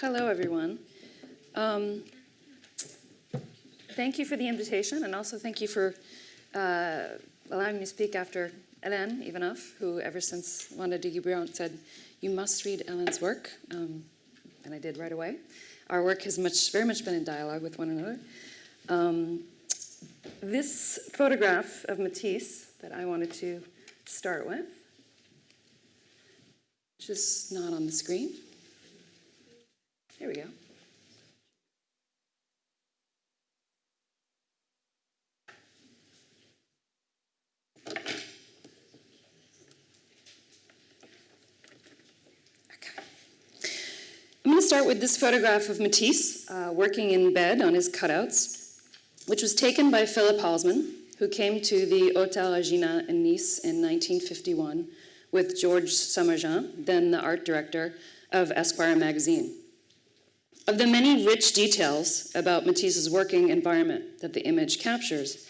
Hello, everyone. Um, thank you for the invitation, and also thank you for uh, allowing me to speak after Hélène Ivanoff, who ever since Wanda de Guébriant said, you must read Ellen's work, um, and I did right away. Our work has much, very much been in dialogue with one another. Um, this photograph of Matisse that I wanted to start with, which is not on the screen. Here we go. I'm going to start with this photograph of Matisse uh, working in bed on his cutouts, which was taken by Philippe Halsman, who came to the Hôtel Regina in Nice in 1951 with Georges Sommergens, then the art director of Esquire magazine. Of the many rich details about Matisse's working environment that the image captures,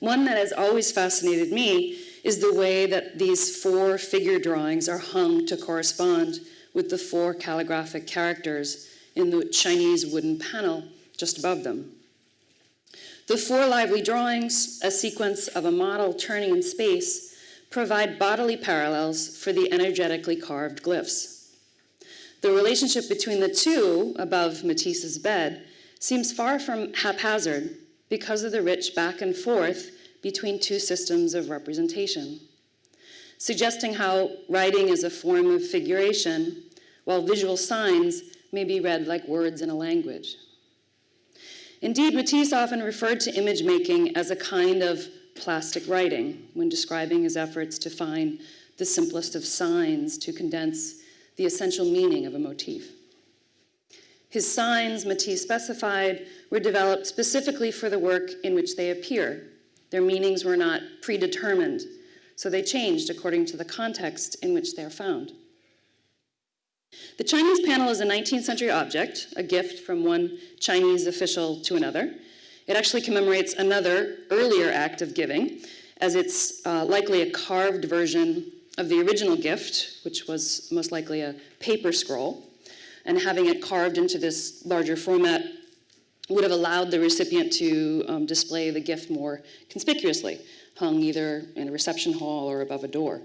one that has always fascinated me is the way that these four figure drawings are hung to correspond with the four calligraphic characters in the Chinese wooden panel just above them. The four lively drawings, a sequence of a model turning in space, provide bodily parallels for the energetically carved glyphs. The relationship between the two above Matisse's bed seems far from haphazard because of the rich back and forth between two systems of representation, suggesting how writing is a form of figuration, while visual signs may be read like words in a language. Indeed, Matisse often referred to image making as a kind of plastic writing when describing his efforts to find the simplest of signs to condense the essential meaning of a motif. His signs, Matisse specified, were developed specifically for the work in which they appear. Their meanings were not predetermined, so they changed according to the context in which they are found. The Chinese panel is a 19th century object, a gift from one Chinese official to another. It actually commemorates another earlier act of giving, as it's uh, likely a carved version of the original gift, which was most likely a paper scroll. And having it carved into this larger format would have allowed the recipient to um, display the gift more conspicuously, hung either in a reception hall or above a door.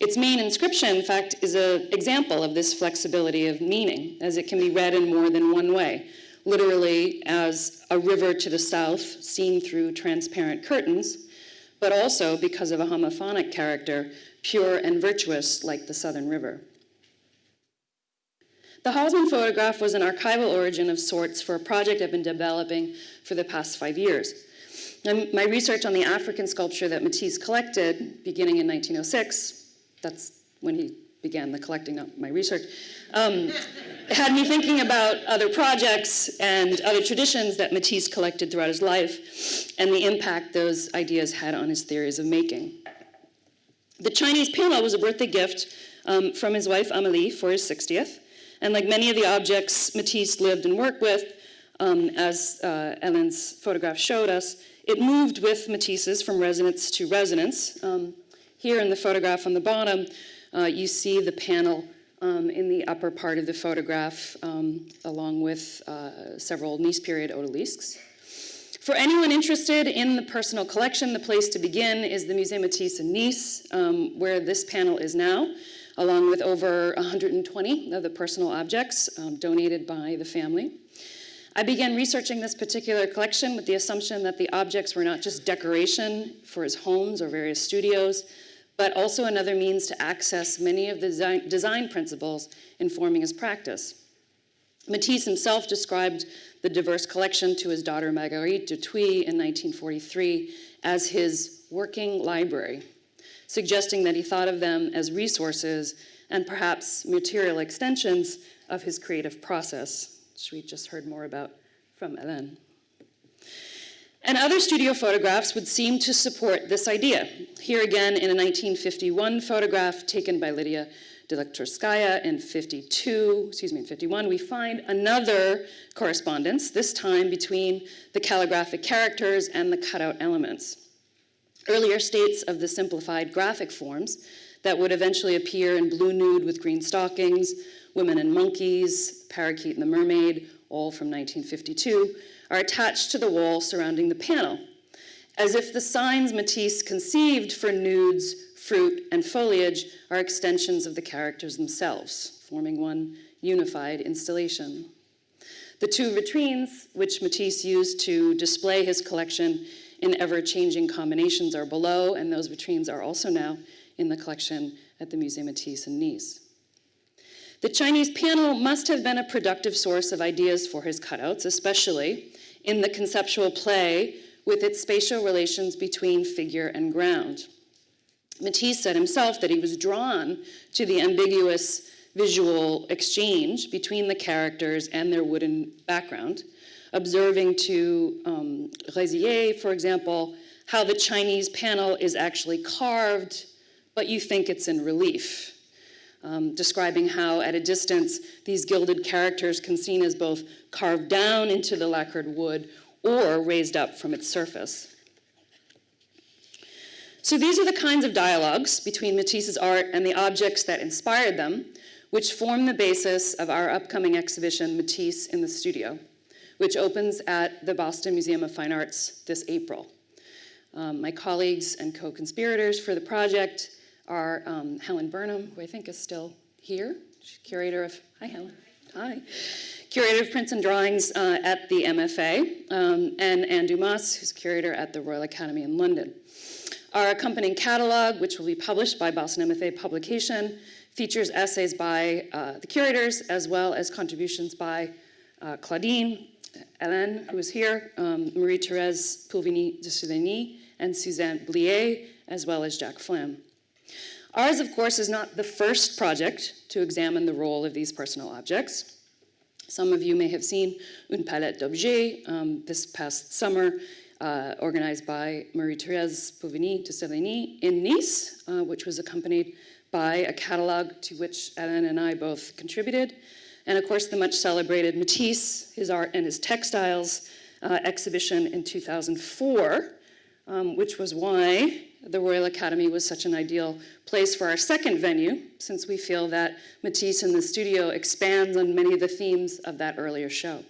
Its main inscription, in fact, is an example of this flexibility of meaning, as it can be read in more than one way, literally as a river to the south seen through transparent curtains, but also because of a homophonic character, pure and virtuous like the Southern River. The Halsman photograph was an archival origin of sorts for a project I've been developing for the past five years. And my research on the African sculpture that Matisse collected, beginning in 1906, that's when he began the collecting of my research, um, had me thinking about other projects and other traditions that Matisse collected throughout his life and the impact those ideas had on his theories of making. The Chinese panel was a birthday gift um, from his wife Amélie for his 60th, and like many of the objects Matisse lived and worked with, um, as uh, Ellen's photograph showed us, it moved with Matisse's from residence to residence. Um, here in the photograph on the bottom, uh, you see the panel um, in the upper part of the photograph, um, along with uh, several Nice period odalisques. For anyone interested in the personal collection, the place to begin is the Musée Matisse in Nice, um, where this panel is now, along with over 120 of the personal objects um, donated by the family. I began researching this particular collection with the assumption that the objects were not just decoration for his homes or various studios, but also another means to access many of the design principles informing his practice. Matisse himself described the diverse collection to his daughter Marguerite Duthuit in 1943 as his working library, suggesting that he thought of them as resources and perhaps material extensions of his creative process, which we just heard more about from Hélène. And other studio photographs would seem to support this idea. Here again in a 1951 photograph taken by Lydia Delektorskaya in 52, excuse me, in 51, we find another correspondence, this time between the calligraphic characters and the cutout elements. Earlier states of the simplified graphic forms that would eventually appear in blue nude with green stockings, Women and Monkeys, Parakeet and the Mermaid, all from 1952, are attached to the wall surrounding the panel, as if the signs Matisse conceived for nudes, fruit, and foliage are extensions of the characters themselves, forming one unified installation. The two vitrines, which Matisse used to display his collection in ever-changing combinations are below, and those vitrines are also now in the collection at the Musée Matisse in Nice. The Chinese panel must have been a productive source of ideas for his cutouts, especially in the conceptual play with its spatial relations between figure and ground. Matisse said himself that he was drawn to the ambiguous visual exchange between the characters and their wooden background, observing to um, for example, how the Chinese panel is actually carved, but you think it's in relief um, describing how at a distance these gilded characters can seen as both carved down into the lacquered wood or raised up from its surface. So these are the kinds of dialogues between Matisse's art and the objects that inspired them, which form the basis of our upcoming exhibition, Matisse in the Studio, which opens at the Boston Museum of Fine Arts this April. Um, my colleagues and co-conspirators for the project are um, Helen Burnham, who I think is still here, She's curator of, hi Helen, hi. Curator of Prints and Drawings uh, at the MFA, um, and Anne Dumas, who's curator at the Royal Academy in London. Our accompanying catalog, which will be published by Boston MFA Publication, features essays by uh, the curators as well as contributions by uh, Claudine, Hélène, who is here, um, Marie-Thérèse Pulvenis de Séligny, and Suzanne Blier, as well as Jack Flam. Ours, of course, is not the first project to examine the role of these personal objects. Some of you may have seen Une Palette d'Objets um, this past summer, uh, organized by Marie-Thérèse Pulvenis de Séligny in Nice, uh, which was accompanied by a catalog to which Ellen and I both contributed. And of course, the much celebrated Matisse, his art and his textiles uh, exhibition in 2004, um, which was why the Royal Academy was such an ideal place for our second venue, since we feel that Matisse in the studio expands on many of the themes of that earlier show.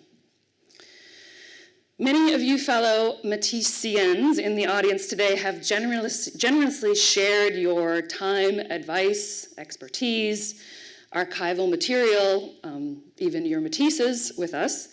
Many of you fellow Matisseans in the audience today have generously shared your time, advice, expertise, archival material, um, even your Matisses with us.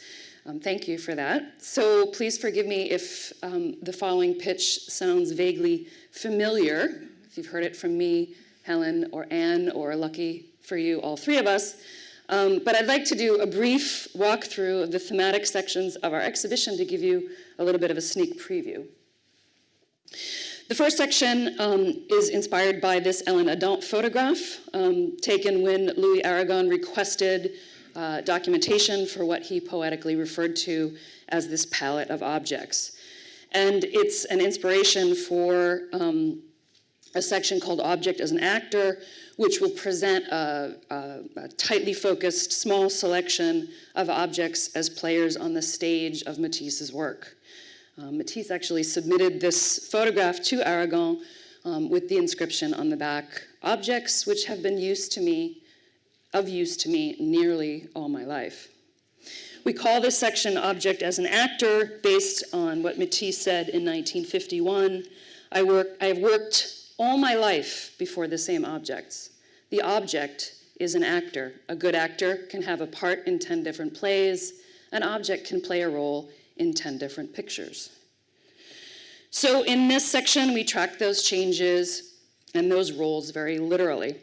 Um, thank you for that. So please forgive me if um, the following pitch sounds vaguely familiar, if you've heard it from me, Helen, or Anne, or lucky for you, all three of us. Um, but I'd like to do a brief walkthrough of the thematic sections of our exhibition to give you a little bit of a sneak preview. The first section um, is inspired by this Hélène Adant photograph um, taken when Louis Aragon requested uh, documentation for what he poetically referred to as this palette of objects. And it's an inspiration for um, a section called Object as an Actor, which will present a, a, a, tightly focused small selection of objects as players on the stage of Matisse's work. Um, Matisse actually submitted this photograph to Aragon um, with the inscription on the back, objects which have been used to me, of use to me nearly all my life. We call this section Object as an Actor based on what Matisse said in 1951. I, work, I have worked all my life before the same objects. The object is an actor. A good actor can have a part in 10 different plays. An object can play a role in 10 different pictures. So in this section, we track those changes and those roles very literally.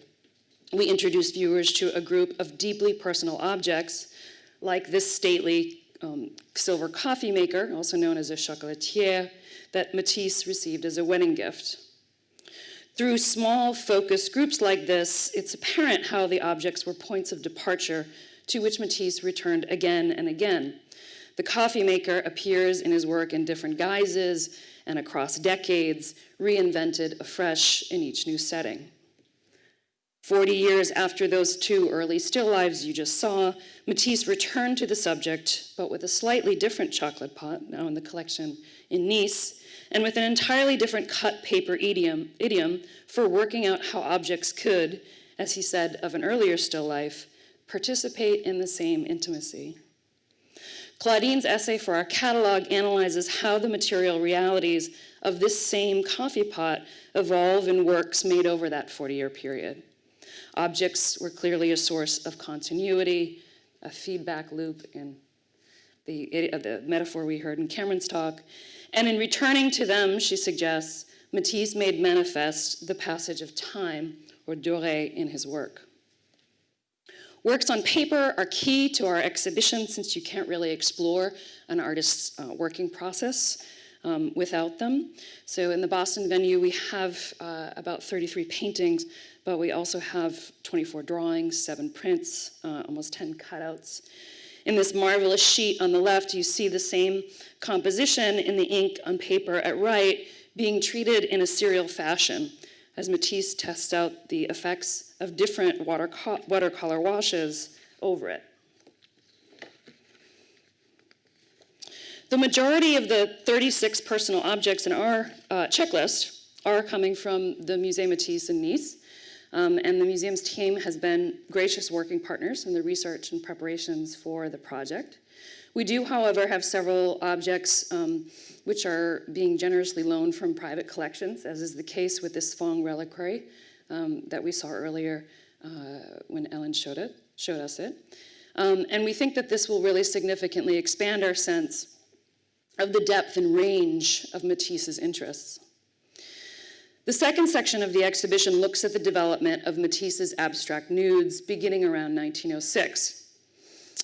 We introduce viewers to a group of deeply personal objects like this stately um, silver coffee maker, also known as a chocolatier, that Matisse received as a wedding gift. Through small focus groups like this, it's apparent how the objects were points of departure to which Matisse returned again and again. The coffee maker appears in his work in different guises and across decades, reinvented afresh in each new setting. 40 years after those two early still lives you just saw, Matisse returned to the subject, but with a slightly different chocolate pot, now in the collection in Nice, and with an entirely different cut paper idiom, idiom for working out how objects could, as he said of an earlier still life, participate in the same intimacy. Claudine's essay for our catalog analyzes how the material realities of this same coffee pot evolve in works made over that 40-year period. Objects were clearly a source of continuity, a feedback loop in the, uh, the metaphor we heard in Cameron's talk. And in returning to them, she suggests, Matisse made manifest the passage of time, or durée, in his work. Works on paper are key to our exhibition since you can't really explore an artist's uh, working process um, without them. So in the Boston venue, we have uh, about 33 paintings, but we also have 24 drawings, seven prints, uh, almost 10 cutouts. In this marvelous sheet on the left, you see the same composition in the ink on paper at right being treated in a serial fashion as Matisse tests out the effects of different watercolor washes over it. The majority of the 36 personal objects in our uh, checklist are coming from the Musée Matisse in Nice, um, and the museum's team has been gracious working partners in the research and preparations for the project. We do, however, have several objects um, which are being generously loaned from private collections, as is the case with this Fang reliquary um, that we saw earlier uh, when Ellen showed, it, showed us it. Um, and we think that this will really significantly expand our sense of the depth and range of Matisse's interests. The second section of the exhibition looks at the development of Matisse's abstract nudes beginning around 1906.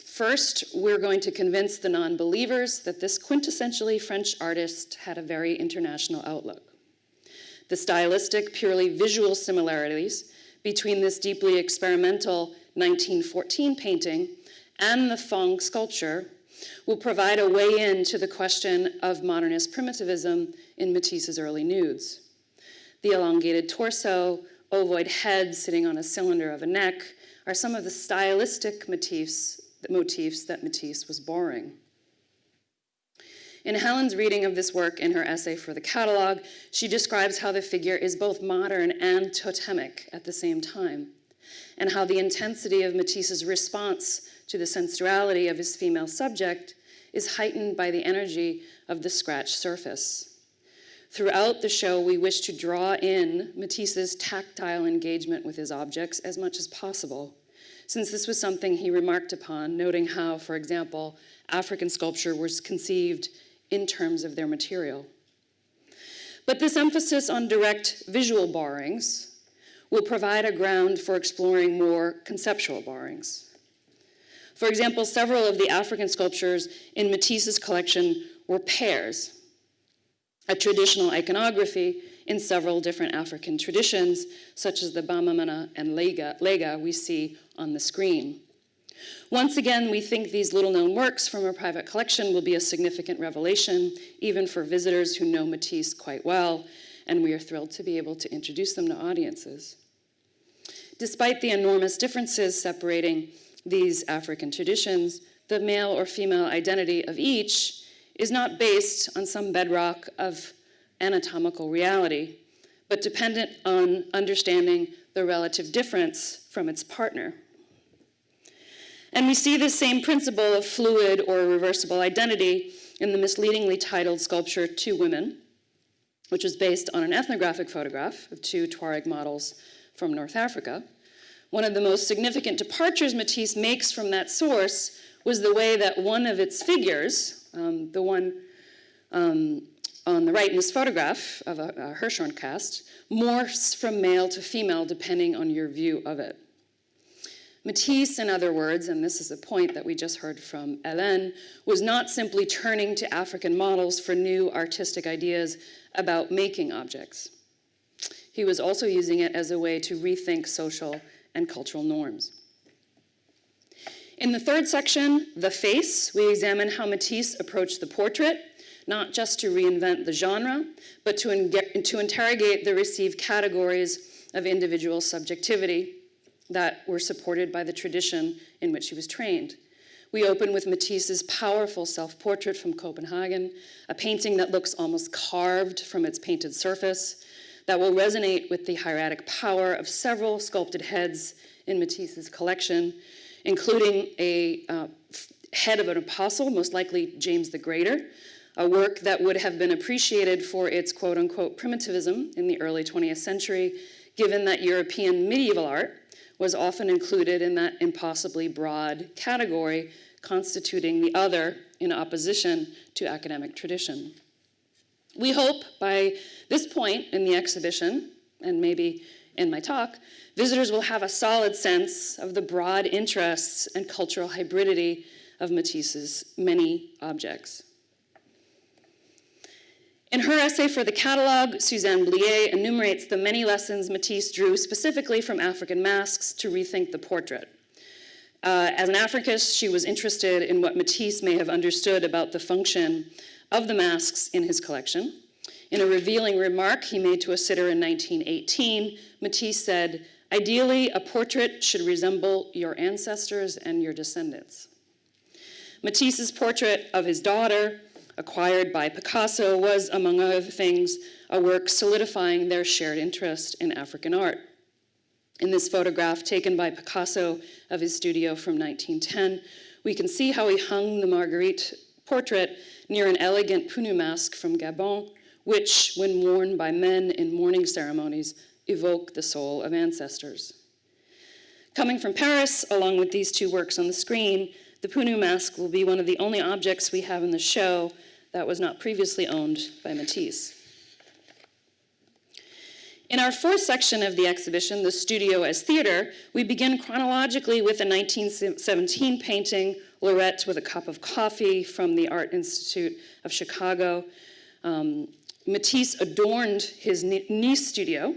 First, we're going to convince the non-believers that this quintessentially French artist had a very international outlook. The stylistic, purely visual similarities between this deeply experimental 1914 painting and the Fang sculpture will provide a way in to the question of modernist primitivism in Matisse's early nudes. The elongated torso, ovoid head sitting on a cylinder of a neck are some of the stylistic motifs, motifs that Matisse was borrowing. In Helen's reading of this work in her essay for the catalog, she describes how the figure is both modern and totemic at the same time, and how the intensity of Matisse's response to the sensuality of his female subject is heightened by the energy of the scratched surface. Throughout the show, we wish to draw in Matisse's tactile engagement with his objects as much as possible, since this was something he remarked upon, noting how, for example, African sculpture was conceived in terms of their material. But this emphasis on direct visual borrowings will provide a ground for exploring more conceptual borrowings. For example, several of the African sculptures in Matisse's collection were pairs, a traditional iconography in several different African traditions, such as the Bamana and Lega, Lega we see on the screen. Once again, we think these little-known works from our private collection will be a significant revelation, even for visitors who know Matisse quite well, and we are thrilled to be able to introduce them to audiences. Despite the enormous differences separating these African traditions, the male or female identity of each is not based on some bedrock of anatomical reality, but dependent on understanding the relative difference from its partner. And we see this same principle of fluid or reversible identity in the misleadingly titled sculpture Two Women, which was based on an ethnographic photograph of two Tuareg models from North Africa. One of the most significant departures Matisse makes from that source was the way that one of its figures, um, the one um, on the right in this photograph of a, a cast, morphs from male to female depending on your view of it. Matisse, in other words, and this is a point that we just heard from Hélène, was not simply turning to African models for new artistic ideas about making objects. He was also using it as a way to rethink social and cultural norms. In the third section, The Face, we examine how Matisse approached the portrait, not just to reinvent the genre, but to, to interrogate the received categories of individual subjectivity that were supported by the tradition in which he was trained. We open with Matisse's powerful self-portrait from Copenhagen, a painting that looks almost carved from its painted surface, that will resonate with the hieratic power of several sculpted heads in Matisse's collection. Including a uh, head of an apostle, most likely James the Greater, a work that would have been appreciated for its quote unquote primitivism in the early 20th century, given that European medieval art was often included in that impossibly broad category constituting the other in opposition to academic tradition. We hope by this point in the exhibition, and maybe in my talk, visitors will have a solid sense of the broad interests and cultural hybridity of Matisse's many objects. In her essay for the catalog, Suzanne Blier enumerates the many lessons Matisse drew specifically from African masks to rethink the portrait. Uh, as an Africanist, she was interested in what Matisse may have understood about the function of the masks in his collection. In a revealing remark he made to a sitter in 1918, Matisse said, ideally, a portrait should resemble your ancestors and your descendants. Matisse's portrait of his daughter acquired by Picasso, was, among other things, a work solidifying their shared interest in African art. In this photograph taken by Picasso of his studio from 1910, we can see how he hung the Marguerite portrait near an elegant Punu mask from Gabon, which, when worn by men in mourning ceremonies, evoke the soul of ancestors. Coming from Paris, along with these two works on the screen, the Punu mask will be one of the only objects we have in the show that was not previously owned by Matisse. In our fourth section of the exhibition, The Studio as Theater, we begin chronologically with a 1917 painting, Lorette with a Cup of Coffee from the Art Institute of Chicago. Um, Matisse adorned his Nice studio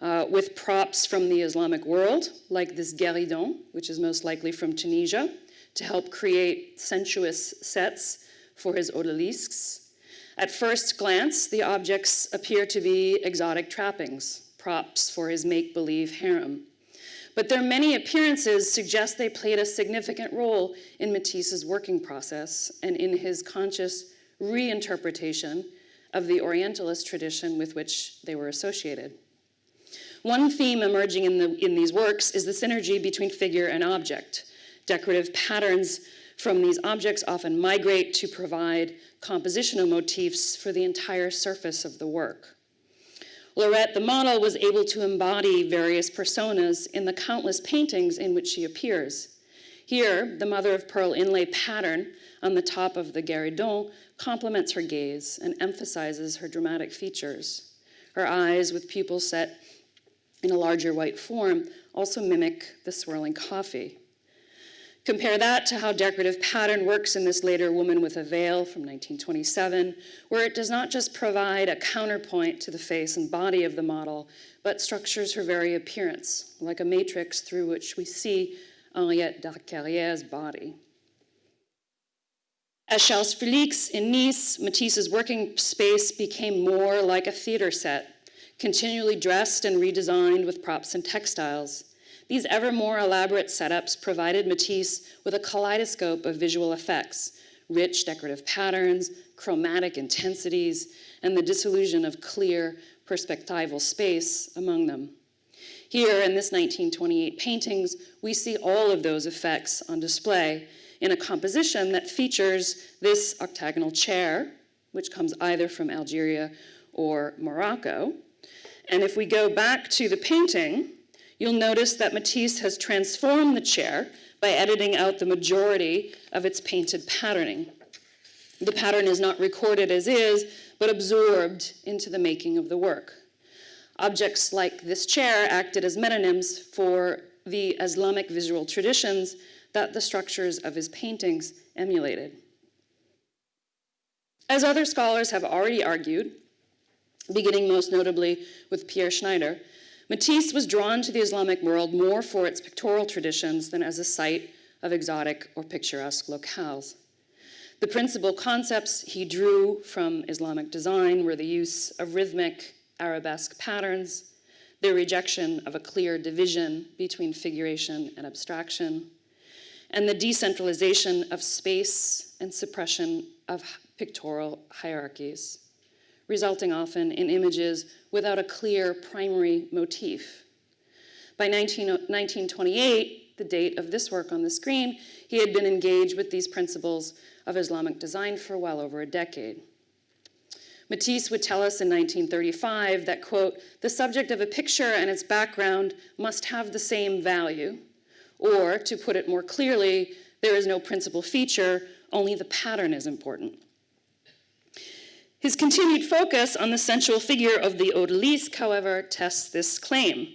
uh, with props from the Islamic world, like this guéridon, which is most likely from Tunisia, to help create sensuous sets for his odalisques. At first glance, the objects appear to be exotic trappings, props for his make-believe harem. But their many appearances suggest they played a significant role in Matisse's working process and in his conscious reinterpretation of the Orientalist tradition with which they were associated. One theme emerging in, the, in these works is the synergy between figure and object, Decorative patterns from these objects often migrate to provide compositional motifs for the entire surface of the work. Lorette, the model, was able to embody various personas in the countless paintings in which she appears. Here, the mother-of-pearl inlay pattern on the top of the guéridon complements her gaze and emphasizes her dramatic features. Her eyes, with pupils set in a larger white form, also mimic the swirling coffee. Compare that to how decorative pattern works in this later Woman with a Veil from 1927, where it does not just provide a counterpoint to the face and body of the model, but structures her very appearance, like a matrix through which we see Henriette Darricarrère's body. As Charles Felix in Nice, Matisse's working space became more like a theater set, continually dressed and redesigned with props and textiles. These ever more elaborate setups provided Matisse with a kaleidoscope of visual effects, rich decorative patterns, chromatic intensities, and the dissolution of clear perspectival space among them. Here in this 1928 paintings, we see all of those effects on display in a composition that features this octagonal chair, which comes either from Algeria or Morocco. And if we go back to the painting, you'll notice that Matisse has transformed the chair by editing out the majority of its painted patterning. The pattern is not recorded as is, but absorbed into the making of the work. Objects like this chair acted as metonyms for the Islamic visual traditions that the structures of his paintings emulated. As other scholars have already argued, beginning most notably with Pierre Schneider, Matisse was drawn to the Islamic world more for its pictorial traditions than as a site of exotic or picturesque locales. The principal concepts he drew from Islamic design were the use of rhythmic arabesque patterns, the rejection of a clear division between figuration and abstraction, and the decentralization of space and suppression of pictorial hierarchies resulting often in images without a clear primary motif. By 19, 1928, the date of this work on the screen, he had been engaged with these principles of Islamic design for well over a decade. Matisse would tell us in 1935 that, quote, the subject of a picture and its background must have the same value, or, to put it more clearly, there is no principal feature, only the pattern is important. His continued focus on the sensual figure of the odalisque, however, tests this claim.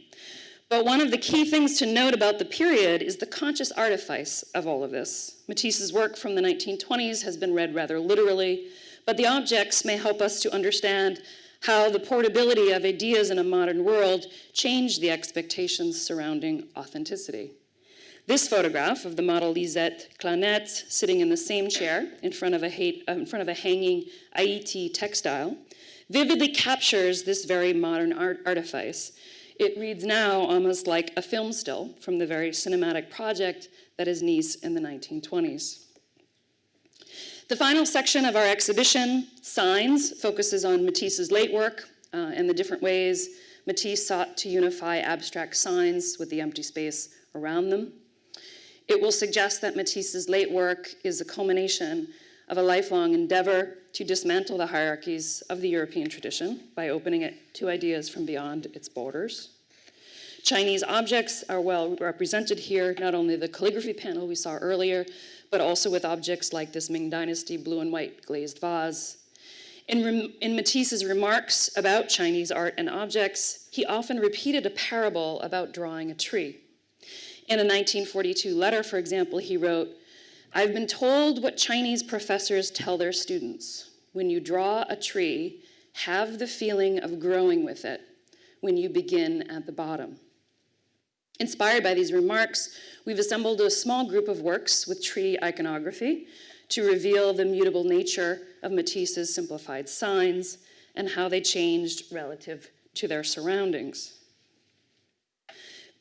But one of the key things to note about the period is the conscious artifice of all of this. Matisse's work from the 1920s has been read rather literally, but the objects may help us to understand how the portability of ideas in a modern world changed the expectations surrounding authenticity. This photograph of the model Lisette Clannette sitting in the same chair in front of a, uh, in front of a hanging Haiti textile vividly captures this very modern art artifice. It reads now almost like a film still from the very cinematic project that is Nice in the 1920s. The final section of our exhibition, Signs, focuses on Matisse's late work uh, and the different ways Matisse sought to unify abstract signs with the empty space around them. It will suggest that Matisse's late work is a culmination of a lifelong endeavor to dismantle the hierarchies of the European tradition by opening it to ideas from beyond its borders. Chinese objects are well represented here, not only the calligraphy panel we saw earlier, but also with objects like this Ming Dynasty blue and white glazed vase. In, in, Matisse's remarks about Chinese art and objects, he often repeated a parable about drawing a tree. In a 1942 letter, for example, he wrote, I've been told what Chinese professors tell their students. When you draw a tree, have the feeling of growing with it when you begin at the bottom. Inspired by these remarks, we've assembled a small group of works with tree iconography to reveal the mutable nature of Matisse's simplified signs and how they changed relative to their surroundings.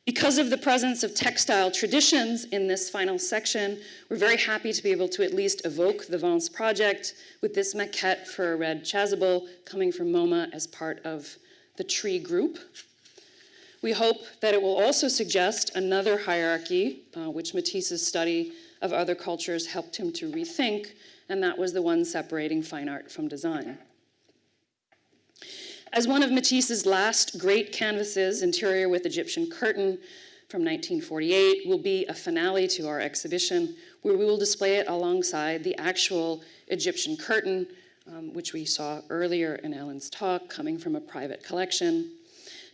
Because of the presence of textile traditions in this final section, we're very happy to be able to at least evoke the Vence project with this maquette for a red chasuble coming from MoMA as part of the tree group. We hope that it will also suggest another hierarchy, uh, which Matisse's study of other cultures helped him to rethink, and that was the one separating fine art from design. As one of Matisse's last great canvases, Interior with Egyptian Curtain, from 1948, will be a finale to our exhibition, where we will display it alongside the actual Egyptian curtain, um, which we saw earlier in Ellen's talk, coming from a private collection.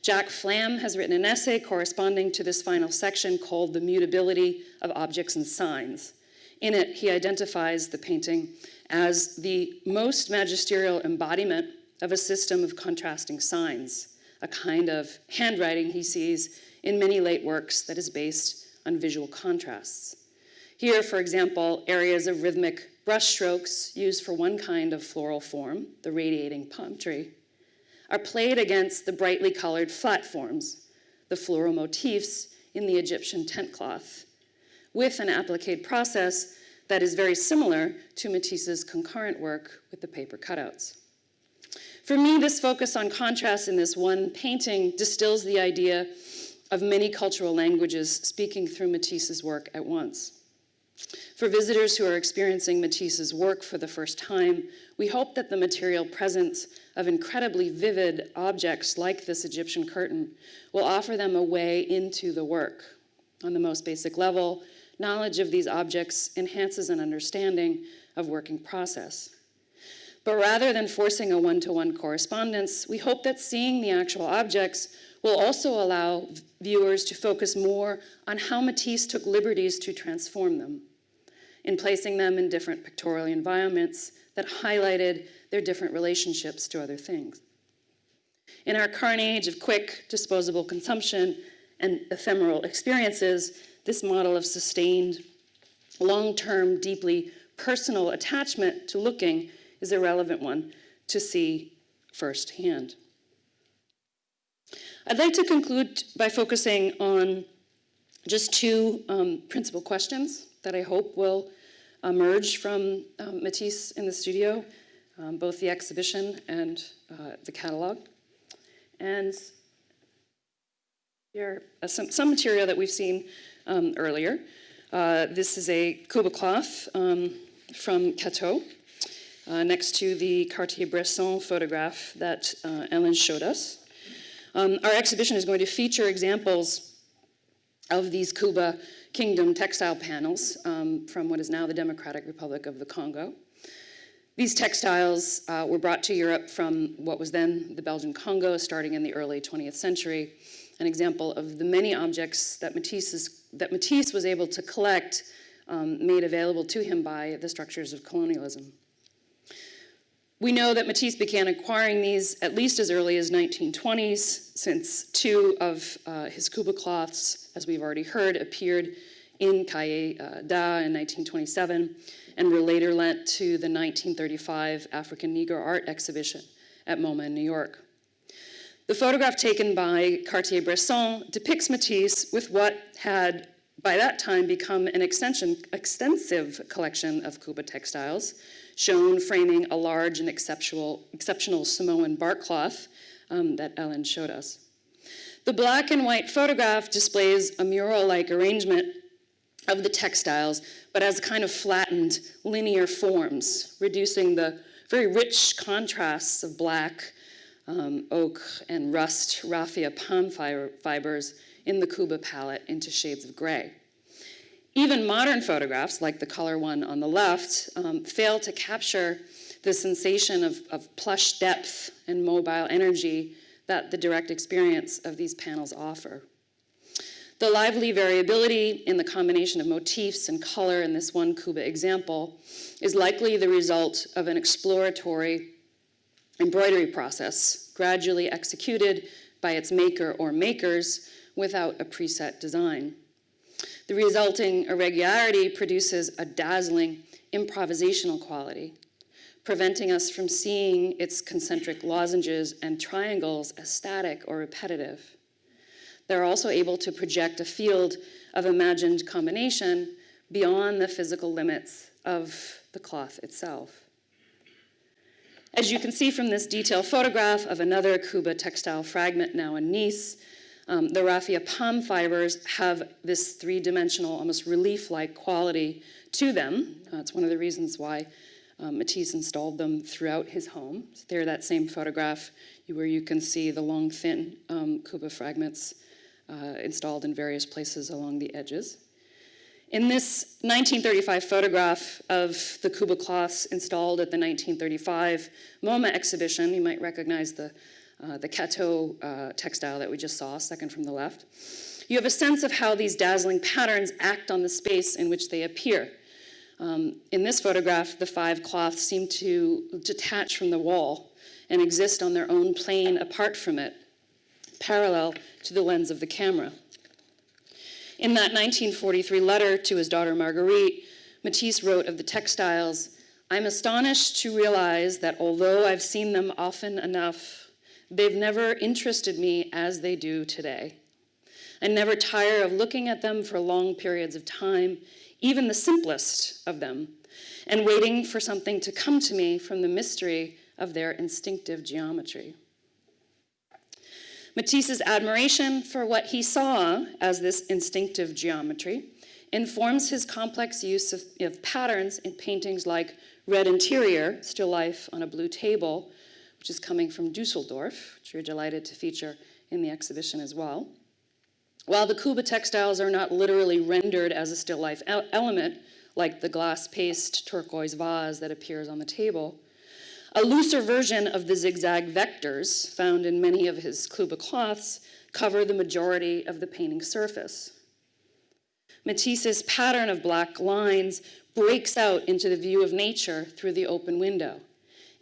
Jack Flam has written an essay corresponding to this final section called The Mutability of Objects and Signs. In it, he identifies the painting as the most magisterial embodiment of a system of contrasting signs, a kind of handwriting he sees in many late works that is based on visual contrasts. Here, for example, areas of rhythmic brushstrokes used for one kind of floral form, the radiating palm tree, are played against the brightly colored flat forms, the floral motifs in the Egyptian tent cloth, with an applique process that is very similar to Matisse's concurrent work with the paper cutouts. For me, this focus on contrast in this one painting distills the idea of many cultural languages speaking through Matisse's work at once. For visitors who are experiencing Matisse's work for the first time, we hope that the material presence of incredibly vivid objects like this Egyptian curtain will offer them a way into the work. On the most basic level, knowledge of these objects enhances an understanding of working process. But rather than forcing a one-to-one -one correspondence, we hope that seeing the actual objects will also allow viewers to focus more on how Matisse took liberties to transform them, in placing them in different pictorial environments that highlighted their different relationships to other things. In our current age of quick, disposable consumption and ephemeral experiences, this model of sustained, long-term, deeply personal attachment to looking is a relevant one to see firsthand. I'd like to conclude by focusing on just two um, principal questions that I hope will emerge from um, Matisse in the studio, um, both the exhibition and uh, the catalog. And Here, uh, some, some material that we've seen um, earlier. Uh, this is a Kuba cloth um, from Cateau, next to the Cartier-Bresson photograph that uh, Ellen showed us. Um, our exhibition is going to feature examples of these Kuba Kingdom textile panels um, from what is now the Democratic Republic of the Congo. These textiles uh, were brought to Europe from what was then the Belgian Congo starting in the early 20th century, an example of the many objects that Matisse, that Matisse was able to collect um, made available to him by the structures of colonialism. We know that Matisse began acquiring these at least as early as 1920s, since two of uh, his Kuba cloths, as we've already heard, appeared in Cahiers uh, d'Art in 1927 and were later lent to the 1935 African Negro Art Exhibition at MoMA in New York. The photograph taken by Cartier-Bresson depicts Matisse with what had by that time become an extensive collection of Kuba textiles, shown framing a large and exceptional, exceptional Samoan bark cloth um, that Ellen showed us. The black and white photograph displays a mural-like arrangement of the textiles, but as kind of flattened linear forms, reducing the very rich contrasts of black, um, oak, and rust raffia palm fibers in the Kuba palette into shades of gray. Even modern photographs, like the color one on the left, um, fail to capture the sensation of, of plush depth and mobile energy that the direct experience of these panels offer. The lively variability in the combination of motifs and color in this one Kuba example is likely the result of an exploratory embroidery process, gradually executed by its maker or makers without a preset design. The resulting irregularity produces a dazzling improvisational quality, preventing us from seeing its concentric lozenges and triangles as static or repetitive. They're also able to project a field of imagined combination beyond the physical limits of the cloth itself. As you can see from this detailed photograph of another Kuba textile fragment now in Nice, um, the raffia palm fibers have this three-dimensional, almost relief-like quality to them. Uh, it's one of the reasons why um, Matisse installed them throughout his home. So there, that same photograph where you can see the long, thin um, Kuba fragments uh, installed in various places along the edges. In this 1935 photograph of the Kuba cloths installed at the 1935 MoMA exhibition, you might recognize the, uh, the Cateau uh, textile that we just saw, second from the left. You have a sense of how these dazzling patterns act on the space in which they appear. Um, in this photograph, the five cloths seem to detach from the wall and exist on their own plane apart from it, parallel to the lens of the camera. In that 1943 letter to his daughter Marguerite, Matisse wrote of the textiles, I'm astonished to realize that although I've seen them often enough, they've never interested me as they do today. I never tire of looking at them for long periods of time, even the simplest of them, and waiting for something to come to me from the mystery of their instinctive geometry. Matisse's admiration for what he saw as this instinctive geometry informs his complex use of, of, patterns in paintings like Red Interior, Still Life on a Blue Table, which is coming from Dusseldorf, which we're delighted to feature in the exhibition as well. While the Kuba textiles are not literally rendered as a still life element, like the glass paste turquoise vase that appears on the table, a looser version of the zigzag vectors found in many of his Kuba cloths cover the majority of the painting surface. Matisse's pattern of black lines breaks out into the view of nature through the open window,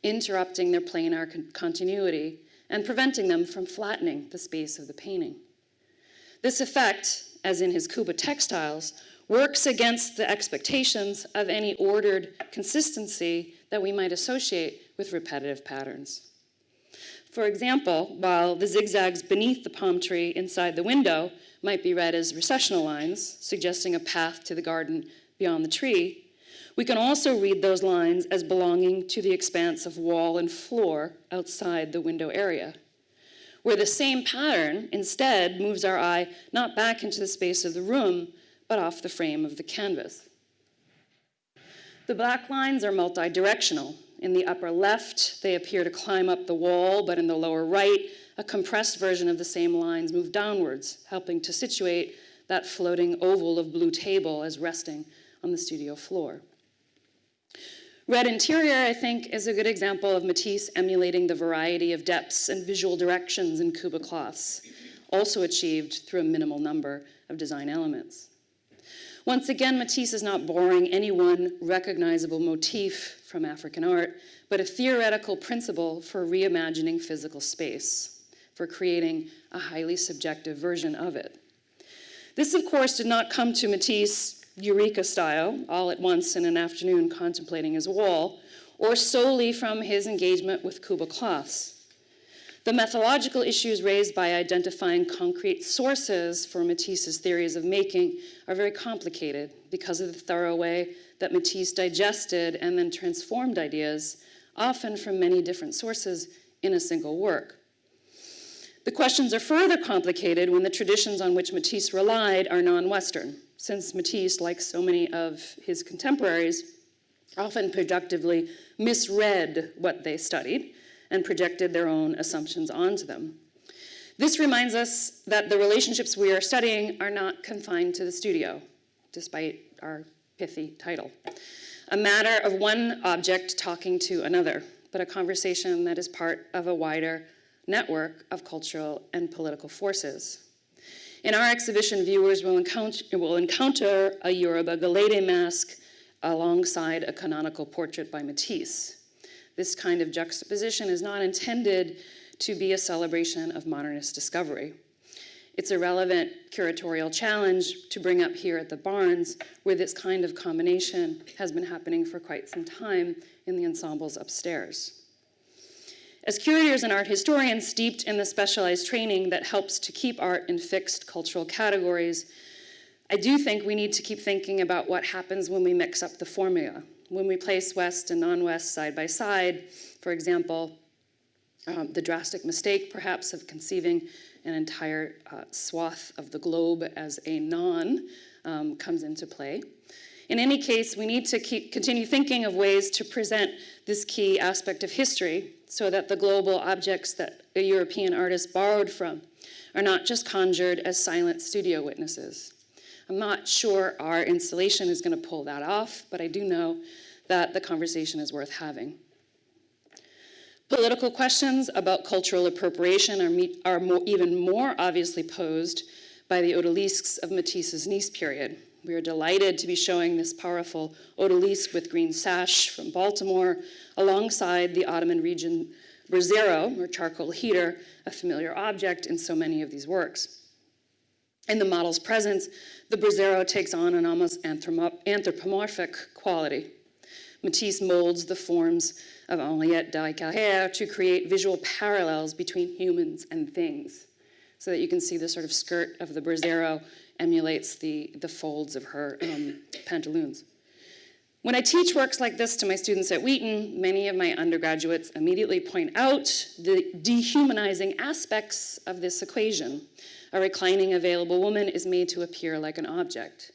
interrupting their planar con continuity and preventing them from flattening the space of the painting. This effect, as in his Kuba textiles, works against the expectations of any ordered consistency that we might associate with repetitive patterns. For example, while the zigzags beneath the palm tree inside the window might be read as recessional lines, suggesting a path to the garden beyond the tree, we can also read those lines as belonging to the expanse of wall and floor outside the window area. where the same pattern instead moves our eye not back into the space of the room, but off the frame of the canvas. The black lines are multi-directional. In the upper left, they appear to climb up the wall, but in the lower right, a compressed version of the same lines move downwards, helping to situate that floating oval of blue table as resting on the studio floor. Red interior, I think, is a good example of Matisse emulating the variety of depths and visual directions in Kuba cloths, also achieved through a minimal number of design elements. Once again, Matisse is not borrowing any one recognizable motif from African art, but a theoretical principle for reimagining physical space, for creating a highly subjective version of it. This, of course, did not come to Matisse Eureka style, all at once in an afternoon contemplating his wall, or solely from his engagement with Kuba cloths. The methodological issues raised by identifying concrete sources for Matisse's theories of making are very complicated because of the thorough way that Matisse digested and then transformed ideas, often from many different sources, in a single work. The questions are further complicated when the traditions on which Matisse relied are non-Western since Matisse, like so many of his contemporaries, often productively misread what they studied and projected their own assumptions onto them. This reminds us that the relationships we are studying are not confined to the studio, despite our pithy title. A matter of one object talking to another, but a conversation that is part of a wider network of cultural and political forces. In our exhibition, viewers will encounter, will encounter a Yoruba Gelede mask alongside a canonical portrait by Matisse. This kind of juxtaposition is not intended to be a celebration of modernist discovery. It's a relevant curatorial challenge to bring up here at the Barnes, where this kind of combination has been happening for quite some time in the ensembles upstairs. As curators and art historians steeped in the specialized training that helps to keep art in fixed cultural categories, I do think we need to keep thinking about what happens when we mix up the formula. When we place West and non-West side by side, for example, um, the drastic mistake perhaps of conceiving an entire uh, swath of the globe as a non um, comes into play. In any case, we need to keep, continue thinking of ways to present this key aspect of history so that the global objects that a European artist borrowed from are not just conjured as silent studio witnesses. I'm not sure our installation is going to pull that off, but I do know that the conversation is worth having. Political questions about cultural appropriation are, are more, even more obviously posed by the odalisques of Matisse's Nice period. We are delighted to be showing this powerful odalisque with green sash from Baltimore alongside the Ottoman region braseiro, or charcoal heater, a familiar object in so many of these works. In the model's presence, the braseiro takes on an almost anthropomorphic quality. Matisse molds the forms of Henriette Darricarrère to create visual parallels between humans and things, so that you can see the sort of skirt of the braseiro emulates the, the folds of her um, pantaloons. When I teach works like this to my students at Wheaton, many of my undergraduates immediately point out the dehumanizing aspects of this equation. A reclining available woman is made to appear like an object.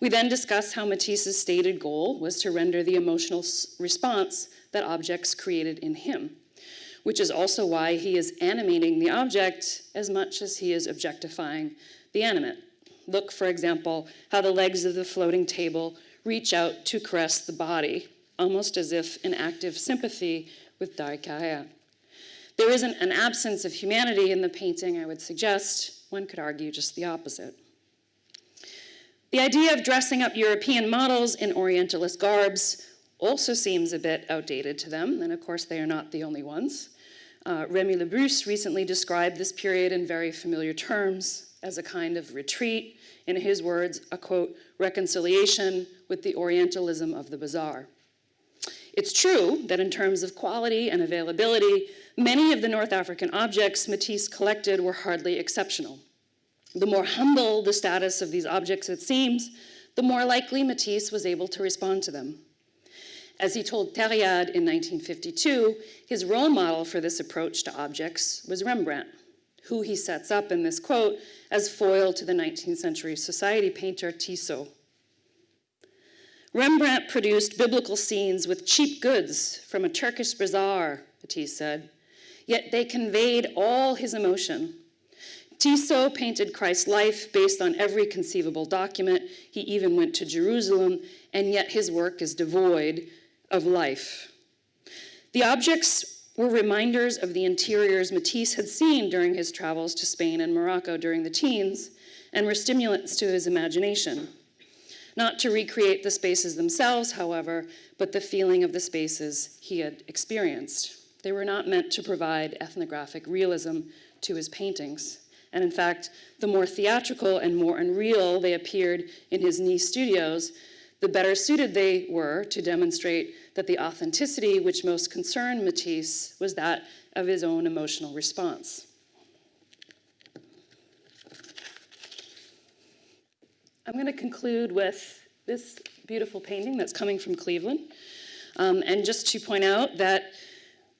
We then discuss how Matisse's stated goal was to render the emotional response that objects created in him, which is also why he is animating the object as much as he is objectifying the animate. Look, for example, how the legs of the floating table reach out to caress the body, almost as if in active sympathy with Darricarrère. There isn't an absence of humanity in the painting, I would suggest. One could argue just the opposite. The idea of dressing up European models in Orientalist garbs also seems a bit outdated to them, and of course they are not the only ones. Uh, Rémi Labrusse recently described this period in very familiar terms as a kind of retreat in his words, a quote, reconciliation with the Orientalism of the bazaar. It's true that in terms of quality and availability, many of the North African objects Matisse collected were hardly exceptional. The more humble the status of these objects it seems, the more likely Matisse was able to respond to them. As he told Tériade in 1952, his role model for this approach to objects was Rembrandt, who he sets up in this quote as foil to the 19th century society painter Tissot. Rembrandt produced biblical scenes with cheap goods from a Turkish bazaar, Matisse said, yet they conveyed all his emotion. Tissot painted Christ's life based on every conceivable document. He even went to Jerusalem, and yet his work is devoid of life. The objects were reminders of the interiors Matisse had seen during his travels to Spain and Morocco during the teens, and were stimulants to his imagination. Not to recreate the spaces themselves, however, but the feeling of the spaces he had experienced. They were not meant to provide ethnographic realism to his paintings. And in fact, the more theatrical and more unreal they appeared in his Nice studios, the better suited they were to demonstrate that the authenticity which most concerned Matisse was that of his own emotional response. I'm going to conclude with this beautiful painting that's coming from Cleveland. Um, and just to point out that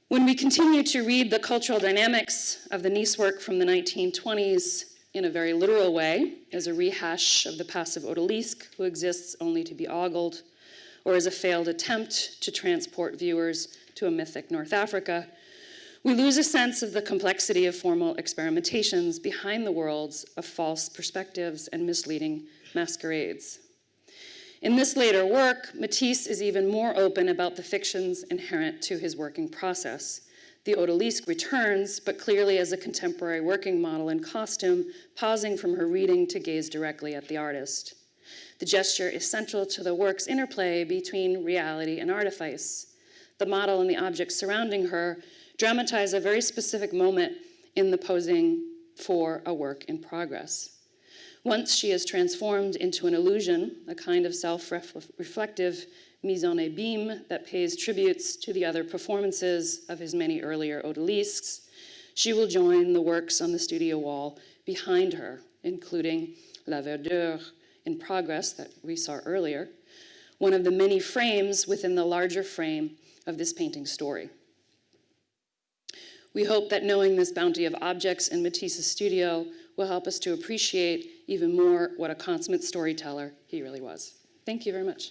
when we continue to read the cultural dynamics of the Nice work from the 1920s in a very literal way, as a rehash of the passive odalisque who exists only to be ogled, or as a failed attempt to transport viewers to a mythic North Africa, we lose a sense of the complexity of formal experimentations behind the worlds of false perspectives and misleading masquerades. In this later work, Matisse is even more open about the fictions inherent to his working process. The odalisque returns, but clearly as a contemporary working model in costume, pausing from her reading to gaze directly at the artist. The gesture is central to the work's interplay between reality and artifice. The model and the objects surrounding her dramatize a very specific moment in the posing for a work in progress. Once she is transformed into an illusion, a kind of self-reflective mise en abîme that pays tributes to the other performances of his many earlier odalisques, she will join the works on the studio wall behind her, including La Verdure in progress that we saw earlier, one of the many frames within the larger frame of this painting story. We hope that knowing this bounty of objects in Matisse's studio will help us to appreciate even more what a consummate storyteller he really was. Thank you very much.